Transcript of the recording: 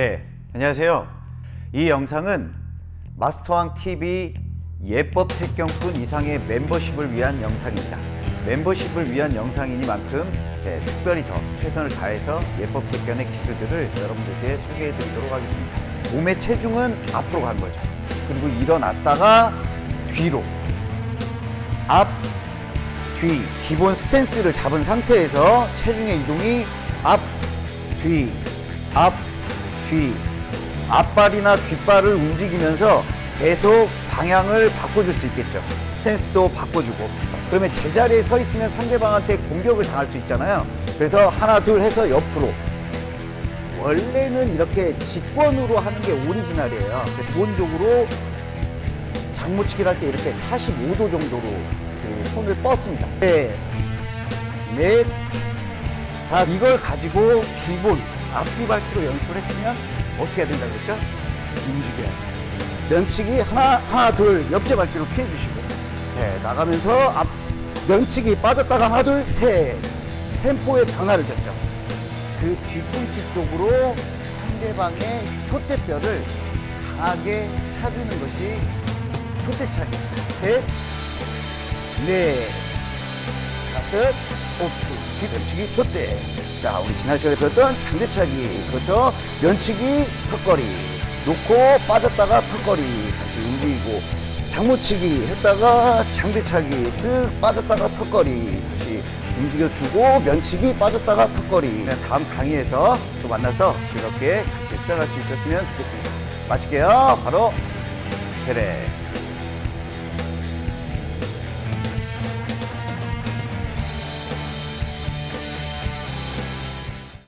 네, 안녕하세요. 이 영상은 마스터왕 TV 예법 태경꾼 이상의 멤버십을 위한 영상입니다. 멤버십을 위한 영상이니만큼 네, 특별히 더 최선을 다해서 예법 태견의 기술들을 여러분들께 소개해 드리도록 하겠습니다. 몸의 체중은 앞으로 가는 거죠. 그리고 일어났다가 뒤로 앞, 뒤 기본 스탠스를 잡은 상태에서 체중의 이동이 앞, 뒤, 앞, 뒤 앞발이나 뒷발을 움직이면서 계속 방향을 바꿔줄 수 있겠죠. 스탠스도 바꿔주고. 그러면 제자리에 서 있으면 상대방한테 공격을 당할 수 있잖아요. 그래서 하나 둘 해서 옆으로. 원래는 이렇게 직권으로 하는 게 오리지널이에요. 기본적으로 장모치기를 할 때 이렇게 45도 정도로 그 손을 뻗습니다. 네, 넷, 다 이걸 가지고 기본 앞뒤 밟기로 연습을 했으면 어떻게 해야 된다 그랬죠? 움직여야죠. 면치기 하나, 하나, 둘, 옆제 밟기로 피해주시고, 네, 나가면서 앞, 면치기 빠졌다가 하나, 둘, 셋. 템포의 변화를 줬죠. 그 뒤꿈치 쪽으로 상대방의 촛대뼈를 강하게 차주는 것이 촛대차기입니다. 셋, 넷, 다섯, 오픈. 뒤꿈치기 촛대. 자, 우리 지난 시간에 배웠던 장대차기. 그렇죠? 면치기, 턱걸이. 놓고 빠졌다가 턱걸이. 다시 움직이고. 장모치기 했다가 장대차기. 쓱 빠졌다가 턱걸이. 다시 움직여주고 면치기 빠졌다가 턱걸이. 네, 다음 강의에서 또 만나서 즐겁게 같이 수련할 수 있었으면 좋겠습니다. 마칠게요. 바로 테레.